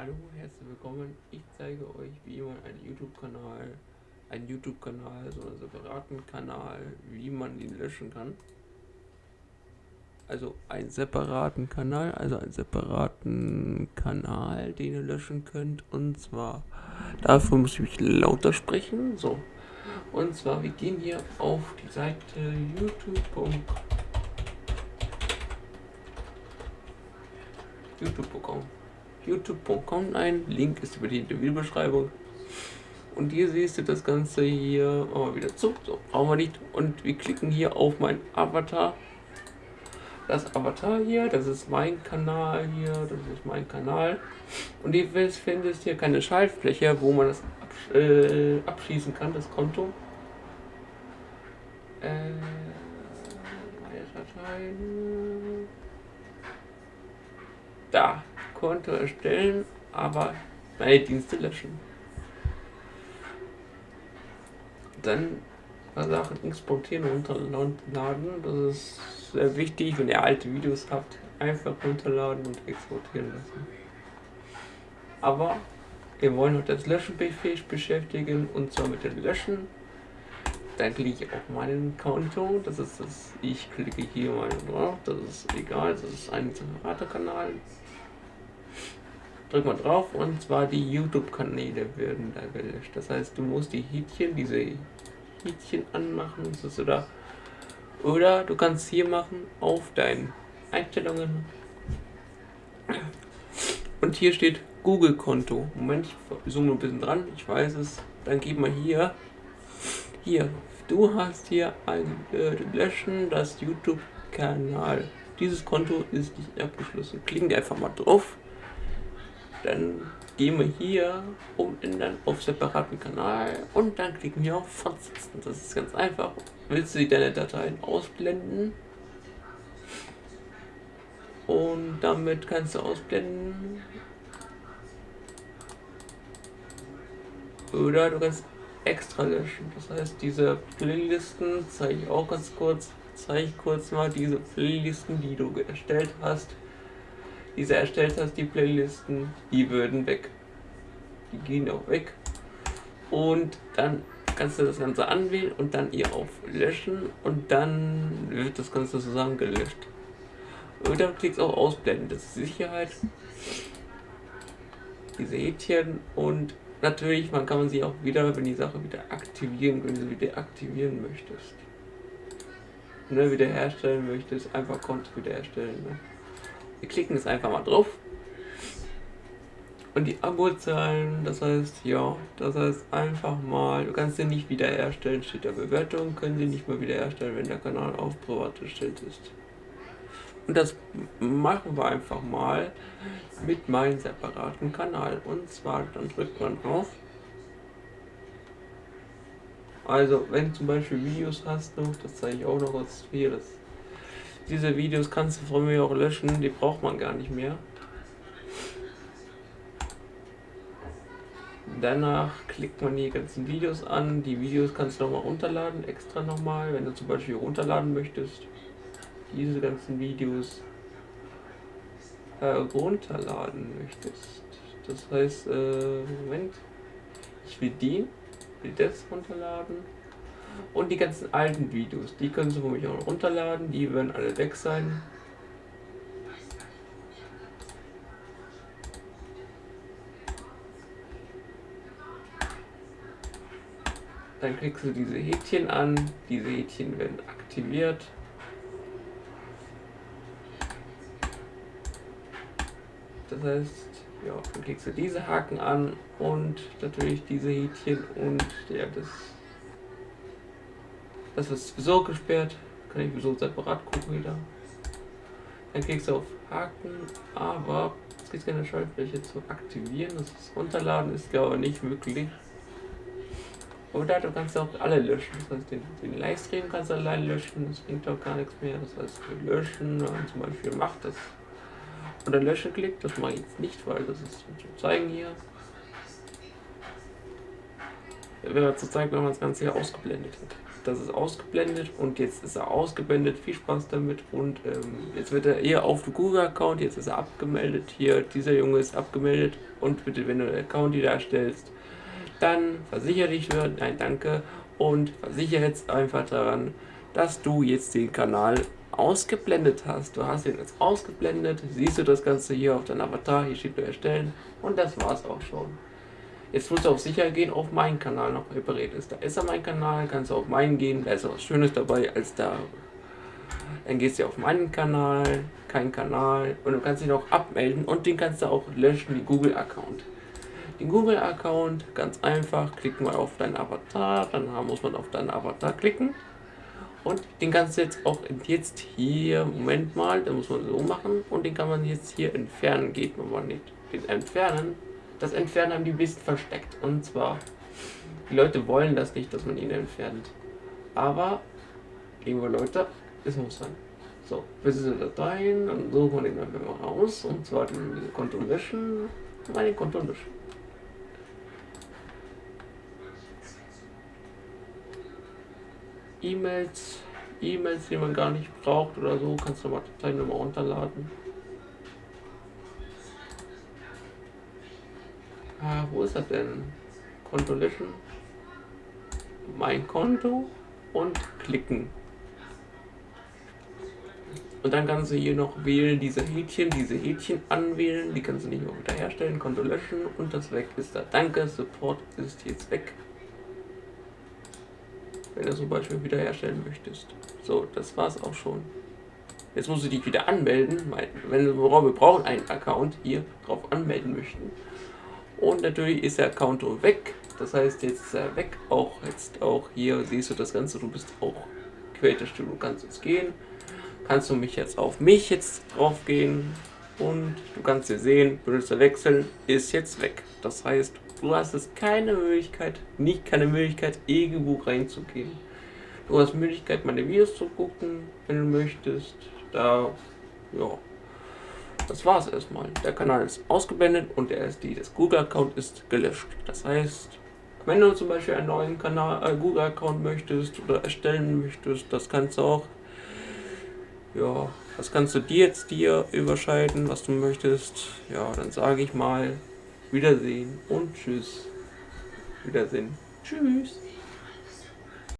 Hallo, herzlich willkommen. Ich zeige euch, wie man einen YouTube-Kanal, einen YouTube-Kanal, so einen separaten Kanal, wie man ihn löschen kann. Also einen separaten Kanal, also einen separaten Kanal, den ihr löschen könnt. Und zwar, dafür muss ich mich lauter sprechen. So. Und zwar, wir gehen hier auf die Seite youtube.com youtube.com youtube.com ein. Link ist über die Videobeschreibung. Und hier siehst du das Ganze hier oh, wieder zu. So, brauchen wir nicht. Und wir klicken hier auf mein Avatar. Das Avatar hier, das ist mein Kanal hier, das ist mein Kanal. Und ihr findest hier keine Schaltfläche, wo man das absch äh, abschließen kann, das Konto. Äh. Da. Konto erstellen, aber meine Dienste löschen. Dann Sachen exportieren und runterladen. Das ist sehr wichtig, wenn ihr alte Videos habt. Einfach runterladen und exportieren lassen. Aber wir wollen uns das Löschen beschäftigen und zwar mit dem Löschen. Dann klicke ich auf meinen Konto. Das ist das. Ich klicke hier mal drauf. Das ist egal. Das ist ein separater Kanal drück mal drauf und zwar die YouTube-Kanäle werden da gelöscht. Das heißt, du musst die Häkchen, diese Häkchen anmachen, das oder, oder du kannst hier machen auf deinen Einstellungen und hier steht Google-Konto. Moment, ich zoome ein bisschen dran, ich weiß es. Dann gib mal hier, hier, du hast hier ein äh, Löschen das YouTube-Kanal. Dieses Konto ist nicht abgeschlossen. Klicken einfach mal drauf. Dann gehen wir hier dann auf separaten Kanal und dann klicken wir auf Fortsetzen. Das ist ganz einfach. Willst du deine Dateien ausblenden? Und damit kannst du ausblenden. Oder du kannst extra löschen. Das heißt, diese Playlisten zeige ich auch ganz kurz. Zeige ich kurz mal diese Playlisten, die du erstellt hast diese erstellt hast, die Playlisten, die würden weg. Die gehen auch weg. Und dann kannst du das Ganze anwählen und dann hier auf Löschen und dann wird das Ganze zusammen gelöscht. Und dann klickst auch ausblenden, das ist Sicherheit. Diese Häkchen und natürlich, man kann man sie auch wieder, wenn die Sache wieder aktivieren, wenn du sie wieder aktivieren möchtest. Ne, wieder herstellen möchtest, einfach Konto wieder erstellen. Ne? Wir klicken jetzt einfach mal drauf. Und die Abozahlen, das heißt, ja, das heißt einfach mal, du kannst den nicht wiederherstellen, steht der Bewertung, können sie nicht mehr wiederherstellen, wenn der Kanal auf privat gestellt ist. Und das machen wir einfach mal mit meinem separaten Kanal. Und zwar, dann drückt man drauf. Also, wenn du zum Beispiel Videos hast noch, das zeige ich auch noch kurz hier, das diese Videos kannst du von mir auch löschen, die braucht man gar nicht mehr. Danach klickt man die ganzen Videos an. Die Videos kannst du nochmal runterladen, extra nochmal, wenn du zum Beispiel runterladen möchtest. Diese ganzen Videos äh, runterladen möchtest. Das heißt, äh, Moment, ich will die, will das runterladen und die ganzen alten Videos, die können Sie von mich auch runterladen, die werden alle weg sein. Dann klickst du diese Häkchen an, diese Häkchen werden aktiviert. Das heißt, ja, dann klickst du diese Haken an und natürlich diese Häkchen und ja, das das ist sowieso gesperrt. Kann ich sowieso separat gucken wieder. Dann klickst du auf Haken, aber es gibt keine Schaltfläche zu aktivieren. Das ist runterladen ist aber nicht möglich. Oder du kannst auch alle löschen. Das heißt, den, den Livestream kannst du allein löschen. Das bringt auch gar nichts mehr. Das heißt, wir löschen, zum Beispiel macht das. Oder löschen klickt. Das mache ich jetzt nicht, weil das ist zum Zeigen hier. Wäre zu zeigen, wenn man das Ganze hier ausgeblendet hat. Das ist ausgeblendet und jetzt ist er ausgeblendet. Viel Spaß damit und ähm, jetzt wird er hier auf dem Google-Account, jetzt ist er abgemeldet. Hier, dieser Junge ist abgemeldet und bitte, wenn du einen Account wieder erstellst, dann versichere dich nein, danke und versichere jetzt einfach daran, dass du jetzt den Kanal ausgeblendet hast. Du hast ihn jetzt ausgeblendet, siehst du das Ganze hier auf deinem Avatar, hier steht nur erstellen und das war's auch schon. Jetzt musst du auf sicher gehen, auf meinen Kanal noch repariert ist. Da ist er mein Kanal, kannst du auf meinen gehen, da ist was Schönes dabei als da. Dann gehst du auf meinen Kanal, kein Kanal und du kannst ihn auch abmelden und den kannst du auch löschen, wie Google-Account. Den Google-Account, ganz einfach, klicken wir auf deinen Avatar, dann muss man auf deinen Avatar klicken und den kannst du jetzt auch jetzt hier, Moment mal, da muss man so machen und den kann man jetzt hier entfernen, geht man mal nicht. Den entfernen das Entfernen haben die bisschen versteckt. Und zwar, die Leute wollen das nicht, dass man ihn entfernt. Aber, liebe Leute, es muss sein. So, diese Dateien, dann suchen wir den einfach mal raus. Und zwar den Konto löschen. Mal den Konto löschen. E-Mails, E-Mails, die man gar nicht braucht oder so, kannst du mal Dateien nochmal runterladen. Ah, wo ist das denn? Konto löschen. Mein Konto und klicken. Und dann kannst du hier noch wählen, diese Häkchen, diese Häkchen anwählen. Die kannst du nicht mehr wiederherstellen. Konto löschen und das weg ist da. Danke, Support ist jetzt weg. Wenn du zum Beispiel wiederherstellen möchtest. So, das war's auch schon. Jetzt musst du dich wieder anmelden. Wenn wir brauchen einen Account hier drauf anmelden möchten. Und natürlich ist der Account weg. Das heißt, jetzt ist er weg. Auch jetzt auch hier siehst du das Ganze. Du bist auch quältest du. Kannst jetzt gehen. Kannst du mich jetzt auf mich jetzt drauf gehen. Und du kannst hier sehen, Benutzer wechseln ist jetzt weg. Das heißt, du hast jetzt keine Möglichkeit, nicht keine Möglichkeit, irgendwo reinzugehen. Du hast Möglichkeit, meine Videos zu gucken, wenn du möchtest. Da, ja, das war's erstmal. Der Kanal ist ausgeblendet und der SD des Google-Account ist gelöscht. Das heißt, wenn du zum Beispiel einen neuen Kanal, äh, Google-Account möchtest oder erstellen möchtest, das kannst du auch. Ja, das kannst du dir jetzt dir überscheiden, was du möchtest. Ja, dann sage ich mal Wiedersehen und Tschüss. Wiedersehen. Tschüss.